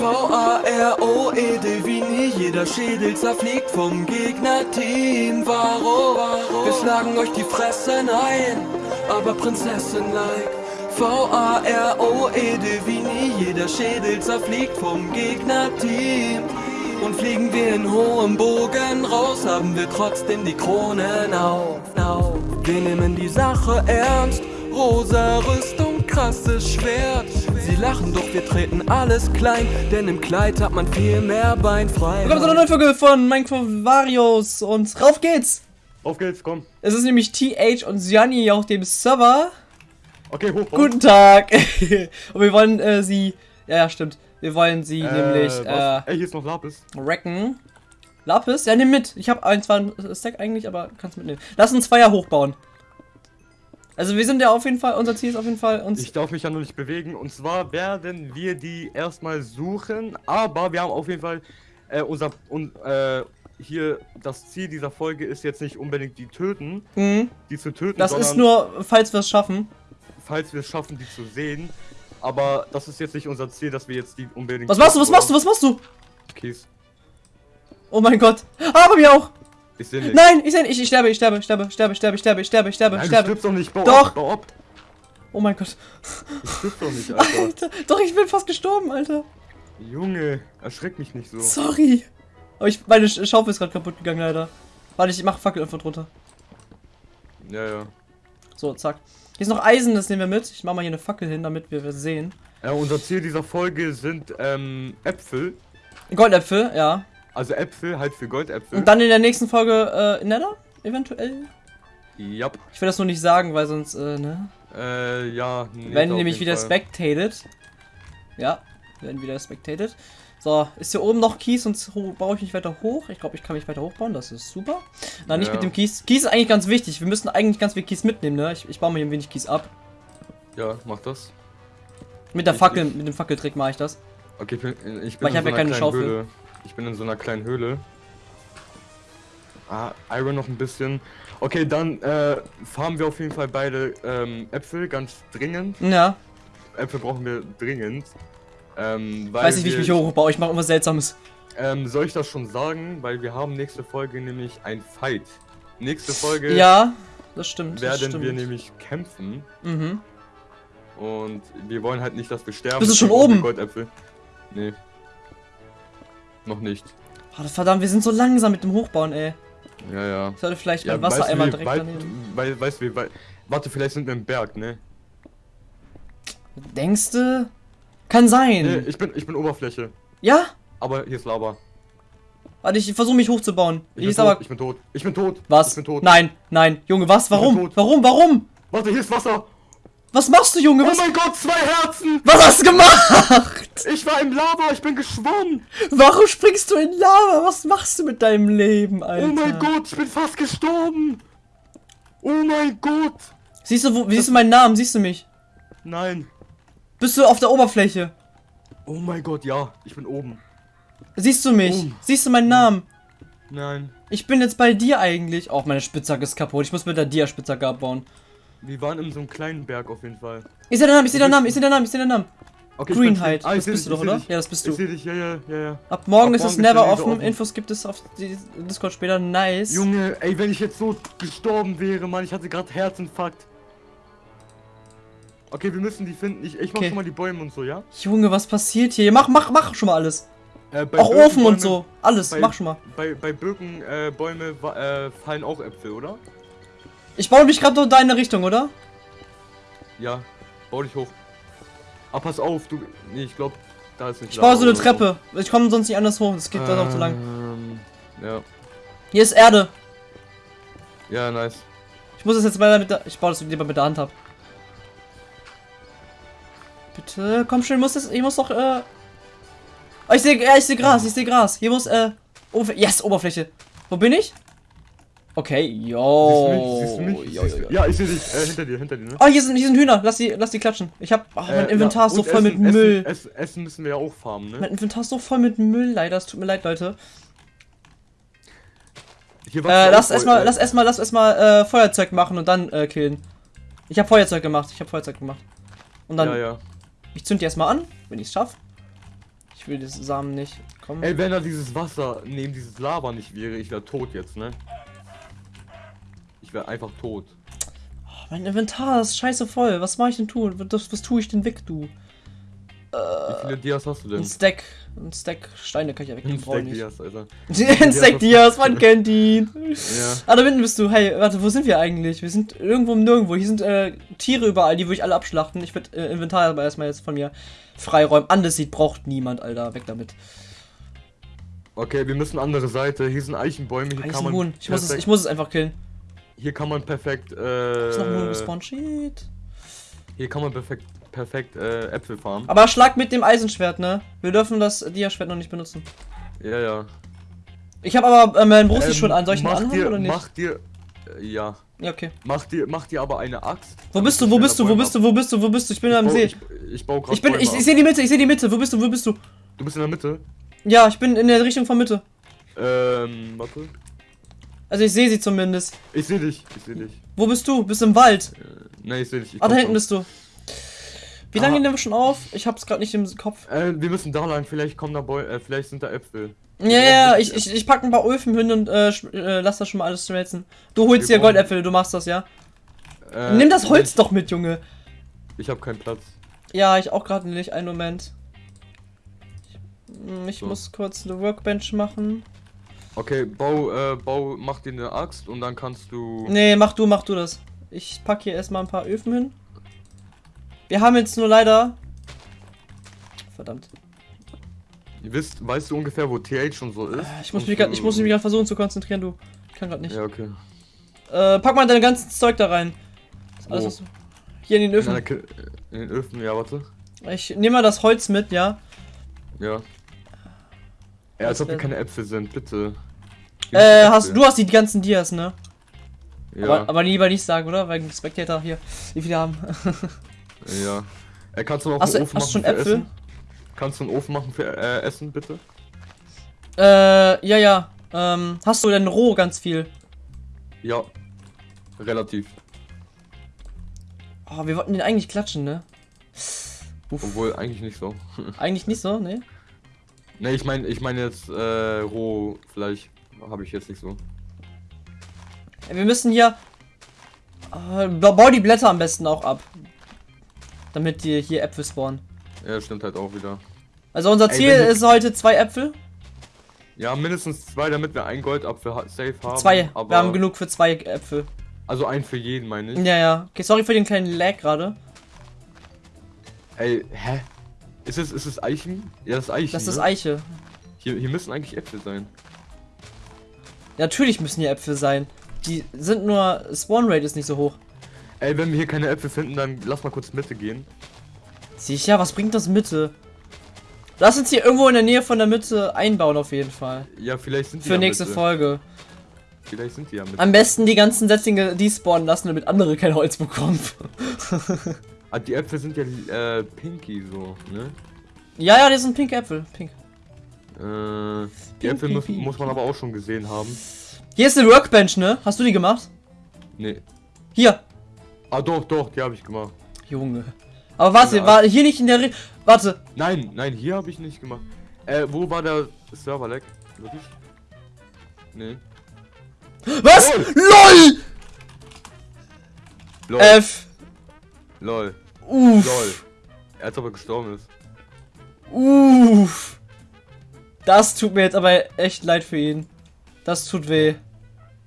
V-A-R-O-E-D wie nie, jeder Schädel zerfliegt vom Gegnerteam. Warum? Wir schlagen euch die Fressen ein, aber Prinzessin-like. V-A-R-O-E-D wie nie, jeder Schädel zerfliegt vom Gegnerteam. Und fliegen wir in hohem Bogen raus, haben wir trotzdem die Kronen auf. Wir nehmen die Sache ernst, rosa Rüstung, krasses Schwert. Sie lachen, doch wir treten alles klein, denn im Kleid hat man viel mehr Beinfrei. Willkommen zu einer neuen Folge von Minecraft Varios und rauf geht's! Auf geht's, komm. Es ist nämlich TH und Gianni auf dem Server. Okay, hoch. hoch. Guten Tag! und wir wollen äh, sie, ja, ja, stimmt, wir wollen sie nämlich was? äh, Ey, hier ist noch Lapis. wrecken. Lapis? Ja, nimm mit. Ich habe ein, zwar ein Stack eigentlich, aber kannst mitnehmen. Lass uns Zweier hochbauen. Also wir sind ja auf jeden Fall, unser Ziel ist auf jeden Fall uns... Ich darf mich ja noch nicht bewegen. Und zwar werden wir die erstmal suchen. Aber wir haben auf jeden Fall äh, unser... Und, äh, hier, das Ziel dieser Folge ist jetzt nicht unbedingt die töten, Mhm. die zu töten, Das ist nur, falls wir es schaffen. falls wir es schaffen, die zu sehen. Aber das ist jetzt nicht unser Ziel, dass wir jetzt die unbedingt... Was machst du, was machst du, was machst du? Kies. Oh mein Gott. Ah, bei mir auch. Ich sehe nicht. Nein, ich sehe nicht. Ich, sterbe, ich sterbe, ich sterbe, ich sterbe, ich sterbe, ich sterbe, ich sterbe, sterbe, sterbe, Nein, oh sterbe. Du stirbst doch nicht. Bau doch. Ab, bau ab. Oh mein Gott. Ich stirb doch nicht, Alter. Alter. Doch, ich bin fast gestorben, Alter. Junge, erschreck mich nicht so. Sorry. Aber ich, meine Schaufel ist gerade kaputt gegangen, leider. Warte, ich mach Fackel einfach drunter. Ja, ja. So, zack. Hier ist noch Eisen, das nehmen wir mit. Ich mach mal hier eine Fackel hin, damit wir sehen. Ja, unser Ziel dieser Folge sind ähm, Äpfel. Goldäpfel, ja. Also Äpfel, halt für Goldäpfel. Und dann in der nächsten Folge äh, Nether, eventuell. Ja. Ich will das nur nicht sagen, weil sonst, äh, ne? Äh, ja. nee, werden nämlich wieder Fall. spectated. Ja, werden wieder spectated. So, ist hier oben noch Kies und baue ich mich weiter hoch? Ich glaube, ich kann mich weiter hochbauen, das ist super. Nein, nicht Ja. mit dem Kies. Kies ist eigentlich ganz wichtig. Wir müssen eigentlich ganz viel Kies mitnehmen, ne? Ich, ich baue mir hier ein wenig Kies ab. Ja, mach das. Mit der Ich- Fackel, ich- mit dem Fackeltrick mache ich das. Okay, ich bin, ich bin Weil ich hab ja keine Schaufel. Höhle. Ich bin in so einer kleinen Höhle. Ah, Iron noch ein bisschen. Okay, dann äh, farmen wir auf jeden Fall beide ähm, Äpfel, ganz dringend. Ja, Äpfel brauchen wir dringend. Ähm, weil weiß nicht, wie ich mich hochbaue. Ich mache irgendwas Seltsames. Ähm, soll ich das schon sagen? Weil wir haben nächste Folge nämlich ein Fight. Nächste Folge Ja, das stimmt. Das werden stimmt. wir nämlich kämpfen. Mhm. Und wir wollen halt nicht, dass wir sterben. Bist du schon oben? Goldäpfel. Nee. Noch nicht. Oh, verdammt, wir sind so langsam mit dem Hochbauen, ey. Ja, ja. Ich sollte vielleicht ja mein Wassereimer wie direkt weit, daneben. weil, weißt du, wie weit. Warte, vielleicht sind wir im Berg, ne? Denkst du? Kann sein. Nee, ich bin, ich bin Oberfläche. Ja? Aber hier ist Lava. Warte, ich versuche mich hochzubauen. Ich Hier bin, tot, aber. ich bin tot. Ich bin tot. Was? Ich bin tot. Nein, nein. Junge, was? Warum? Warum? Warum? Warte, hier ist Wasser. Was machst du, Junge? Oh Was, mein Gott, zwei Herzen. was hast du gemacht? Ich war im Lava, ich bin geschwommen. Warum springst du in Lava? Was machst du mit deinem Leben, Alter? Oh mein Gott, ich bin fast gestorben. Oh mein Gott. Siehst du, wo, siehst du meinen Namen? Siehst du mich? Nein. Bist du auf der Oberfläche? Oh mein Gott, ja, ich bin oben. Siehst du mich? Oh. Siehst du meinen Namen? Nein. Ich bin jetzt bei dir eigentlich. Auch meine Spitzhacke ist kaputt. Ich muss mit der Dia-Spitzhacke abbauen. Wir waren in so einem kleinen Berg auf jeden Fall. Ich sehe deinen Namen, ich sehe deinen Namen, ich sehe deinen Namen, ich sehe deinen Namen. Okay, ich Greenhide. stehen. Ah, ich das bist du doch, ich oder? dich. Ja, das bist Ich du. sehe dich, ja, ja, ja, ja. Ab morgen Ab ist es morgen never offen. offen. Infos gibt es auf Discord später. Nice. Junge, ey, wenn ich jetzt so gestorben wäre, Mann, ich hatte gerade Herzinfarkt. Okay, wir müssen die finden. Ich, ich mach Okay. schon mal die Bäume und so, ja? Junge, was passiert hier? Mach, mach, mach schon mal alles. Äh, bei Auch Ofen und so. Alles, bei- mach schon mal. Bei, bei Birkenbäume äh, äh, fallen auch Äpfel, oder? Ich baue mich gerade in deine Richtung, oder? Ja, bau dich hoch. Ah, pass auf, du. Nee, ich glaube, da ist nicht Ich baue so eine oder so. Treppe. Ich komme sonst nicht anders hoch. Das geht dann auch zu lang. Ähm, Ja, Hier ist Erde. ja, nice. Ich muss das jetzt mal mit der. Ich baue das lieber mit der Hand ab. Bitte, komm schon, ich muss das. Ich muss doch, äh. Oh, ich sehe, ich sehe Gras, ich sehe Gras. Hier muss, äh. Yes, Oberfläche. Wo bin ich? Okay, yo. Siehst du mich? Siehst du mich? Yo, Siehst yo, du- yo. Ja, ich sehe dich. Äh, hinter dir, hinter dir, ne? Oh, hier sind, hier sind Hühner. Lass die, lass die klatschen. Ich hab. Ach, mein Äh, Inventar ja, ist so voll Essen, mit Müll. Essen, Essen, müssen wir ja auch farmen, ne? Mein Inventar ist so voll mit Müll, leider. Es tut mir leid, Leute. Hier Äh, lass erstmal, lass erstmal, lass erstmal äh, Feuerzeug machen und dann äh, killen. Ich habe Feuerzeug gemacht. Ich habe Feuerzeug gemacht. Und dann Ja, ja. Ich zünd die erstmal an, wenn ich es schaffe. Ich will diese Samen nicht. Komm. Ey, wenn da dieses Wasser neben dieses Lava nicht wäre, ich wäre tot jetzt, ne? Ich wäre einfach tot. Oh, mein Inventar ist scheiße voll. Was mache ich denn tun? Was, was tue ich denn weg, du? Wie viele Dias hast du denn? Ein Stack. Ein Stack Steine kann ich ja Ein wegnehmen. ich Stack. Dias, Alter. Ein Stack Dias, man kennt ihn. Ja. Ah, da hinten bist du. Hey, warte, wo sind wir eigentlich? Wir sind irgendwo im Nirgendwo. Hier sind äh, Tiere überall, die würde ich alle abschlachten. Ich würde äh, Inventar aber erstmal jetzt von mir freiräumen. Andesit braucht niemand, Alter. Weg damit. Okay, wir müssen andere Seite. Hier sind Eichenbäume. Hier kann man. Ich muss, es, ich muss es einfach killen. Hier kann man perfekt. Äh, Ist noch ein Huhn gespawnt. Shit. hier kann man perfekt, perfekt äh, Äpfel farmen. Aber schlag mit dem Eisenschwert, ne? Wir dürfen das Dia-Schwert noch nicht benutzen. Ja, ja. Ich habe aber äh, meinen Brust Ähm, schon an. Soll ich ihn anhaben dir, oder nicht? Mach dir. Äh, ja. Ja, okay. Mach dir, mach dir aber eine Axt. Wo bist du? Wo bist du? Wo bist du? Wo bist du? Wo bist du? Ich bin Ich am See. ich, ich baue gerade. Ich bin, ich, ich sehe die Mitte, ich sehe die Mitte. Wo bist du? Wo bist du? Du bist in der Mitte. Ja, ich bin in der Richtung von Mitte. Ähm, warte. Also ich sehe sie zumindest. Ich sehe dich. Ich sehe dich. Wo bist du? Bist im Wald. Nein, ich sehe dich. Ich Ah, da hinten schon. bist du. Wie lange Ah. nehmen wir schon auf? Ich hab's gerade nicht im Kopf. Äh, wir müssen da lang. Vielleicht kommen da Bäu äh, vielleicht sind da Äpfel. Ja, ja, ja, ich, ich, ich pack ein paar Öfen hin und äh, äh, lass das schon mal alles schmelzen. Du holst Wir dir Goldäpfel, du machst das, ja? Äh, Nimm das Holz Ich, doch mit, Junge. ich habe keinen Platz. Ja, ich auch gerade nicht. Einen Moment. Ich, hm, ich So. muss kurz eine Workbench machen. Okay, bau, äh, bau, mach dir eine Axt und dann kannst du. Nee, mach du, mach du das. Ich pack hier erstmal ein paar Öfen hin. Wir haben jetzt nur leider. Verdammt. Ihr wisst, weißt du ungefähr, wo TH schon so ist? Ich muss Und mich grad, ich muss mich gerade versuchen zu konzentrieren, du. Ich kann gerade nicht. Ja, okay. Äh, pack mal dein ganzes Zeug da rein. Alles, was du- Hier in den In, Öfen. Ki- in den Öfen, ja, warte. Ich nehme mal das Holz mit, ja. Ja. Ja, als ob hier keine Äpfel sind, bitte. Äh, hast du hast die ganzen Dias, ne? Ja, Aber, aber lieber nicht sagen, oder? Weil Spectator hier, wie viele haben. ja. Äh, kannst du noch Hast du- einen Ofen hast du schon machen für Äpfel? Essen? Kannst du einen Ofen machen für äh, Essen, bitte? äh, ja, ja. Ähm, hast du denn roh ganz viel? Ja. Relativ. Oh, wir wollten den eigentlich klatschen, ne? Uff. Obwohl, eigentlich nicht so. Eigentlich nicht so, ne? ne, ich meine ich meine jetzt äh, roh Fleisch habe ich jetzt nicht so. Wir müssen hier. Äh, ba- bau die Blätter am besten auch ab. Damit die hier Äpfel spawnen. Ja, stimmt halt auch wieder. Also unser Ey, Ziel wir- ist heute zwei Äpfel. Ja, mindestens zwei, damit wir ein Goldapfel safe haben. Zwei. Aber, Wir haben genug für zwei Äpfel. Also ein für jeden, meine ich. Ja, ja. Okay, sorry für den kleinen Lag gerade. Ey, hä? Ist es, ist es Eichen? Ja, das ist Eichen. Das ist ne? Eiche. Hier, hier müssen eigentlich Äpfel sein. Natürlich müssen hier Äpfel sein. Die sind nur. Spawn Rate ist nicht so hoch. Ey, wenn wir hier keine Äpfel finden, dann lass mal kurz Mitte gehen. Sicher, was bringt das Mitte? Lass uns hier irgendwo in der Nähe von der Mitte einbauen, auf jeden Fall. Ja, vielleicht sind die Für nächste Mitte. Folge. Vielleicht sind die ja mit. Am besten die ganzen Setzlinge despawnen lassen, damit andere kein Holz bekommen. Ah, die Äpfel sind ja äh, pinky so, ne? ja, ja, das sind pinke Äpfel. Pink. Äh, die Äpfel muss, muss man aber auch schon gesehen haben. Hier ist eine Workbench, ne? Hast du die gemacht? Nee. Hier. Ah, doch, doch, die habe ich gemacht. Junge. Aber warte, Ja. war hier nicht in der Re Warte. Nein, nein, hier habe ich nicht gemacht. Äh, wo war der Server-Lag? Wirklich? Nee. Was? Lol. LOL! Lol. F. Lol. Uff. Lol. Er hat aber gestorben ist. Uff. Das tut mir jetzt aber echt leid für ihn. Das tut weh.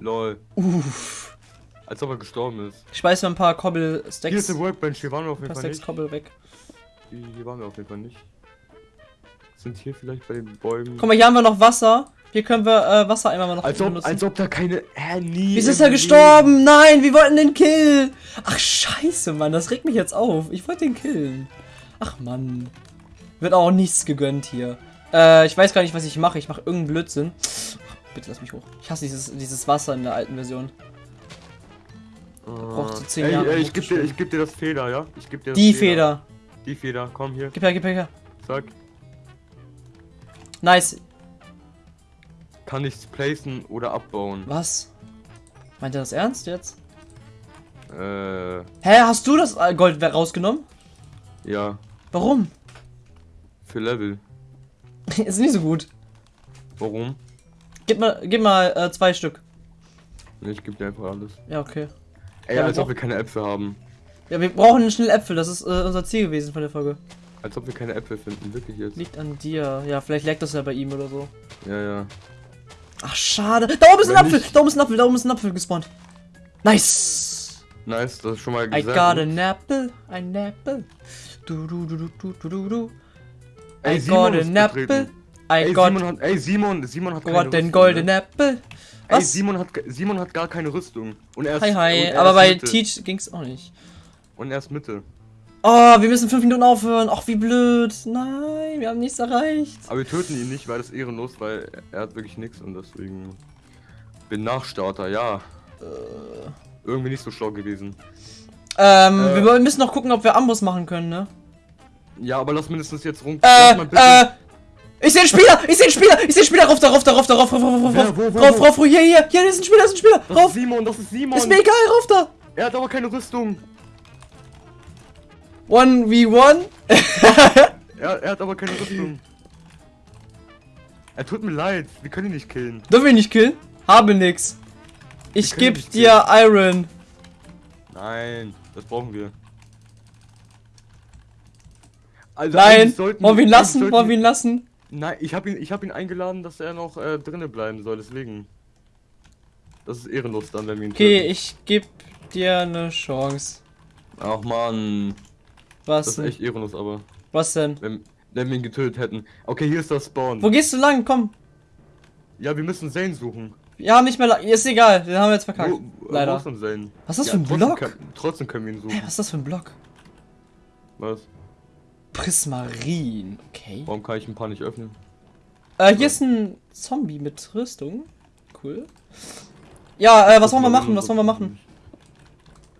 Lol. Uff. Als ob er gestorben ist. Ich schmeiß mal ein paar Kobbel Hier ist eine Workbench, hier waren wir auf Ein jeden paar Fall Stacks nicht. Kobbel weg. Hier, waren wir auf jeden Fall nicht. Sind hier vielleicht bei den Bäumen. Guck mal, hier haben wir noch Wasser. Hier können wir äh, Wassereimer mal noch als, ob, benutzen. als ob da keine. Hä, nie. Wieso ist er gestorben? Nein, wir wollten den killen. Ach, scheiße, Mann. Das regt mich jetzt auf. Ich wollte den killen. Ach, Mann. Wird auch nichts gegönnt hier. Äh, ich weiß gar nicht, was ich mache. Ich mache irgendeinen Blödsinn. Bitte lass mich hoch. Ich hasse dieses, dieses Wasser in der alten Version. Leben. braucht so zehn ey, Jahre, Ey, ich geb dir, ich geb dir das Feder, ja? Ich geb dir das Die Feder. Die Feder, komm hier, Gib her, gib her, gib her. zack. Nice. Kann nichts placen oder abbauen. Was? Meint er das ernst jetzt? Äh, Hä, hast du das äh, Gold rausgenommen? ja. Warum? Für Level. ist nicht so gut. Warum? Gib mal, gib mal äh, zwei Stück. Nee, ich gebe dir einfach alles. Ja, okay. Ey, Ja, als ob wir keine Äpfel haben. Ja, wir brauchen schnell Äpfel. Das ist äh, unser Ziel gewesen von der Folge. Als ob wir keine Äpfel finden, wirklich jetzt. Liegt an dir. Ja, vielleicht lag das ja bei ihm oder so. Ja, ja. Ach, schade. Da oben ist ein Wenn Apfel. Da oben ist ein Apfel. Da oben ist ein Apfel gespawnt. Nice. Nice, das ist schon mal I gesagt. got an apple. Ein Apple. Du, du, du, du, du, du, du. Ey, I Simon got an apple. I Ey, got, Simon hat, ey, Simon, Simon hat got den Rüstung, golden ne? apple. Ey, Was? Simon hat, Simon hat gar keine Rüstung. Und er ist, Hi, hi. er Aber bei Mitte. Teach ging's auch nicht. Und er ist Mitte. Oh, wir müssen fünf Minuten aufhören. Ach, wie blöd. Nein, wir haben nichts erreicht. Aber wir töten ihn nicht, weil das ehrenlos, weil er hat wirklich nichts und deswegen. Bin Nachstarter, ja. Äh. Irgendwie nicht so schlau gewesen. Ähm, Äh. wir müssen noch gucken, ob wir Ambus machen können, ne? Ja, aber lass mindestens jetzt rum. Äh, lass mal bitte- äh. Ich sehe einen Spieler! Ich sehe einen Spieler! Ich sehe einen Spieler! Rauf, da, rauf, da, rauf, da, rauf, rauf, rauf, rauf, rauf, rauf, rauf, hier, hier, hier, ist ein Spieler, ist ein Spieler! das Rauf! ist Simon, das ist Simon. Ist mir egal, rauf da! Er hat aber keine Rüstung. 1v1? Er, er hat aber keine Rüstung. Er tut mir leid, wir können ihn nicht killen. Dürfen wir ihn nicht killen? Habe nix. Ich geb dir Iron. Nein, das brauchen wir. Also Nein, sollten wollen wir ihn lassen? sollten Wollen wir ihn lassen? Nein, ich habe ihn, ich hab ihn eingeladen, dass er noch äh, drinnen bleiben soll, deswegen. Das ist ehrenlos dann, wenn wir ihn Okay, töten. ich geb dir eine Chance. Ach man, Was das ist echt ehrenlos, aber Was denn? wenn, wenn wir ihn getötet hätten. Okay, hier ist das Spawn. Wo gehst du lang? Komm. Ja, wir müssen Zane suchen. Wir haben nicht mehr lang. Ist egal, den haben wir jetzt verkackt. Wo, Leider. Was ist das Ja, für ein trotzdem Block? Kann, trotzdem können wir ihn suchen. was ist das für ein Block? Was? Prismarin. Okay. Warum kann ich ein paar nicht öffnen? Äh, hier ist ein Zombie mit Rüstung. Cool. Ja, äh, was wollen wir machen? Was wollen wir machen?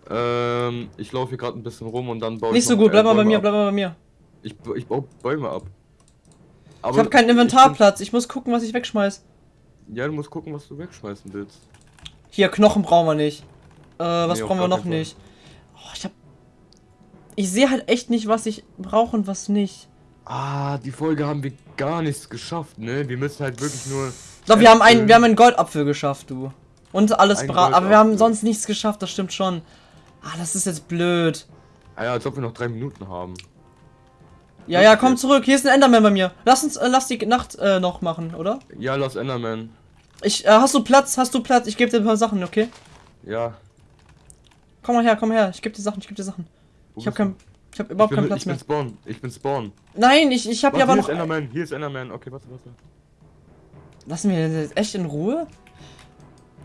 Ähm, ich laufe hier gerade ein bisschen rum und dann baue Nicht ich so noch, gut, bleib äh, mal bei mir, ab. bleib mal bei mir. Ich, ich baue Bäume ab. Aber Ich habe keinen Inventarplatz, ich muss gucken, was ich wegschmeiß. Ja, du musst gucken, was du wegschmeißen willst. Hier, Knochen brauchen wir nicht. Äh, was Nee, brauchen wir noch nicht? Oh, ich hab. Ich sehe halt echt nicht, was ich brauche und was nicht. Ah, die Folge haben wir gar nichts geschafft, ne? Wir müssen halt wirklich nur. Doch, wir haben einen, wir haben einen Goldapfel geschafft, du. Und alles brat. Aber wir haben sonst nichts geschafft, das stimmt schon. Ah, das ist jetzt blöd. Ah ja, als ob wir noch drei Minuten haben. Ja, ja, komm zurück. Hier ist ein Enderman bei mir. Lass uns, äh, lass die Nacht äh, noch machen, oder? Ja, lass Enderman. Ich, äh, hast du Platz? Hast du Platz? Ich gebe dir ein paar Sachen, okay? Ja. Komm mal her, komm her. Ich gebe dir Sachen, ich gebe dir Sachen. Wo Ich habe bist du? kein, ich habe überhaupt ich bin, keinen Platz ich bin mehr. Spawn. Ich bin Spawn. Nein, ich, ich habe Warte, ja aber hier noch. ist Enderman. Hier ist Enderman. Okay, warte, warte. Lassen wir den jetzt echt in Ruhe?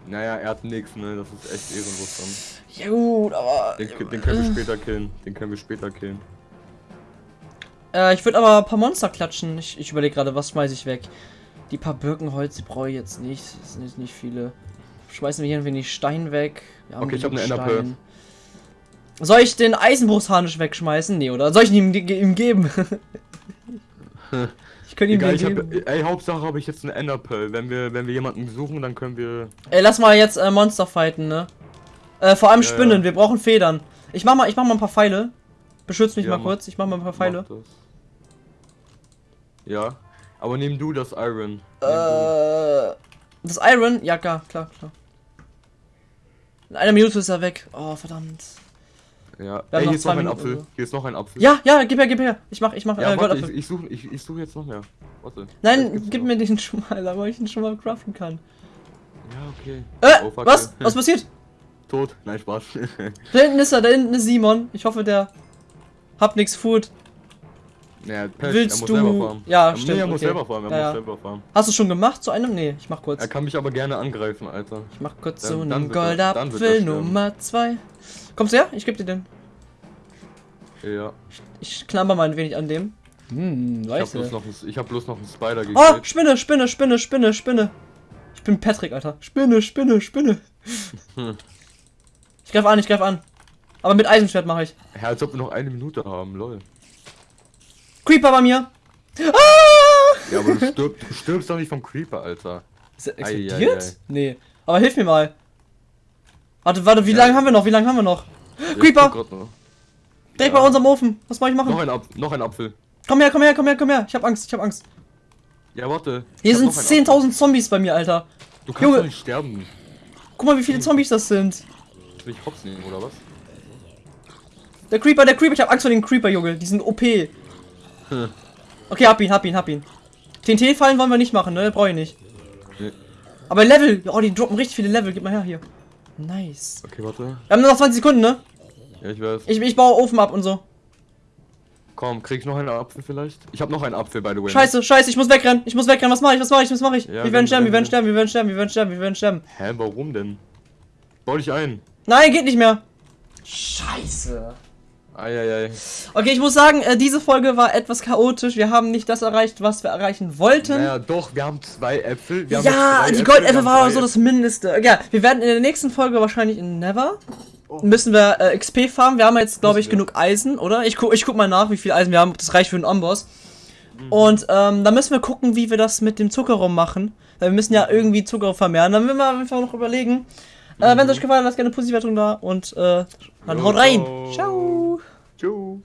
Naja, er hat nichts, ne? Das ist echt ehrenlos dann. Ja gut, aber. Den, den können wir später killen. Den können wir später killen. Äh, ich würde aber ein paar Monster klatschen. Ich, ich überlege gerade, was schmeiße ich weg. Die paar Birkenholz, brauche ich jetzt nicht. Das sind jetzt nicht viele. Schmeißen wir hier ein wenig Stein weg. Okay, ich hab genug eine Enderpearl. Soll ich den Eisenbruchsharnisch wegschmeißen? Nee, oder? Soll ich ihn ihm, ihm geben? ich könnte ihm Egal, geben. hab, ey, Hauptsache habe ich jetzt eine Enderpearl. Wenn wir, wenn wir jemanden suchen, dann können wir. Ey, lass mal jetzt äh, Monster fighten, ne? Äh, vor allem Ja, Spinnen, ja. wir brauchen Federn. Ich mach mal, ich mach mal ein paar Pfeile. Beschütz mich Ja, mal mach- kurz, ich mach mal ein paar Pfeile. Ja. Aber nimm du das Iron. Nimm du. Äh, das Iron? Ja, klar, klar, klar. In einer Minute ist er weg. Oh, verdammt. Ja. Ey, hier ist noch ein Apfel. oder. Hier ist noch ein Apfel. Ja, ja, gib her, gib her. Ich mach, ich mach Ja, äh, warte, ich, Goldapfel. ich suche ich, ich such jetzt noch mehr. Warte. Nein, gib noch. mir den schon mal, damit ich ihn schon mal craften kann. Ja, okay. Äh, Oh, fuck, was? ey. Was passiert? Tot? Nein, Spaß. Da hinten ist er, da hinten ist Simon. Ich hoffe, der hat nix Food. naja, Pech, Willst er muss du- selber farmen. Ja, er, stimmt, Nee, er muss okay. selber farmen, er Ja, muss ja. selber farmen. Hast du schon gemacht zu einem? Nee, ich mach kurz. Er kann mich aber gerne angreifen, Alter. Ich mach kurz Dann- so einen Goldapfel. Nummer 2. Kommst du her? Ich geb dir den. Ja. Ich klammer mal ein wenig an dem. Hm, Ich hab, weißt bloß du. noch, ein- ich hab bloß noch einen Spider Oh, gekillt. Spinne, Spinne, Spinne, Spinne, Spinne. Ich bin Patrick, Alter. Spinne, Spinne, Spinne. Hm. Ich greif an, ich greif an. Aber mit Eisenschwert mache ich. Ja, als ob wir noch eine Minute haben, lol. Creeper bei mir. Ah! Ja, aber du, stirb, du stirbst doch nicht vom Creeper, Alter. Ist er Ei, ei, explodiert? ei. Nee. Aber hilf mir mal. Warte, warte, wie Ja. lange haben wir noch? Wie lange haben wir noch? Ich Creeper! noch. Direkt Ja. bei unserem Ofen. Was soll ich Noch machen? ein, Apf noch ein Apfel. Komm her, komm her, komm her, komm her. Ich hab Angst, ich hab Angst. Ja, warte. Hier sind noch einen 10.000 Zombies bei mir, Alter. Du kannst Junge. doch nicht sterben. Guck mal, wie viele Zombies das sind. Will ich hops nehmen, oder was? Der Creeper, der Creeper, ich hab Angst vor den Creeper, Junge. Die sind OP. Hm. Okay, hab ihn, hab ihn, hab ihn. TNT-Fallen wollen wir nicht machen, ne? Brauche ich nicht. Nee. Aber Level, oh, die droppen richtig viele Level. Gib mal her hier. Nice. Okay, warte. Wir haben nur noch 20 Sekunden, ne? Ja, ich weiß. Ich, ich baue Ofen ab und so. Komm, krieg ich noch einen Apfel vielleicht? Ich habe noch einen Apfel, by the way. Scheiße, scheiße, ich muss wegrennen. Ich muss wegrennen. Was mache ich? Was mache ich? Was mache ich? Ja, wir werden sterben, wir werden sterben, wir werden sterben, wir werden sterben, wir werden sterben. Hä, warum denn? Bau dich ein. Nein, geht nicht mehr. Scheiße. Eieiei. Okay, ich muss sagen, äh, diese Folge war etwas chaotisch. Wir haben nicht das erreicht, was wir erreichen wollten. Naja, doch, wir haben zwei Äpfel. Haben ja, die Äpfel, Goldäpfel war so das Mindeste. Ja, wir werden in der nächsten Folge wahrscheinlich in Never müssen wir äh, XP farmen. Wir haben jetzt, glaube ich, genug Eisen, oder? Ich, gu ich guck mal nach, wie viel Eisen wir haben. ob Das reicht für einen Amboss. Und ähm, dann müssen wir gucken, wie wir das mit dem Zuckerraum machen. Weil wir müssen ja irgendwie Zucker vermehren. Dann müssen wir einfach noch überlegen. Äh, Wenn es euch gefallen hat, lasst gerne eine positive Wertung da. Und äh, dann Jo, haut rein. ciao. Ciao.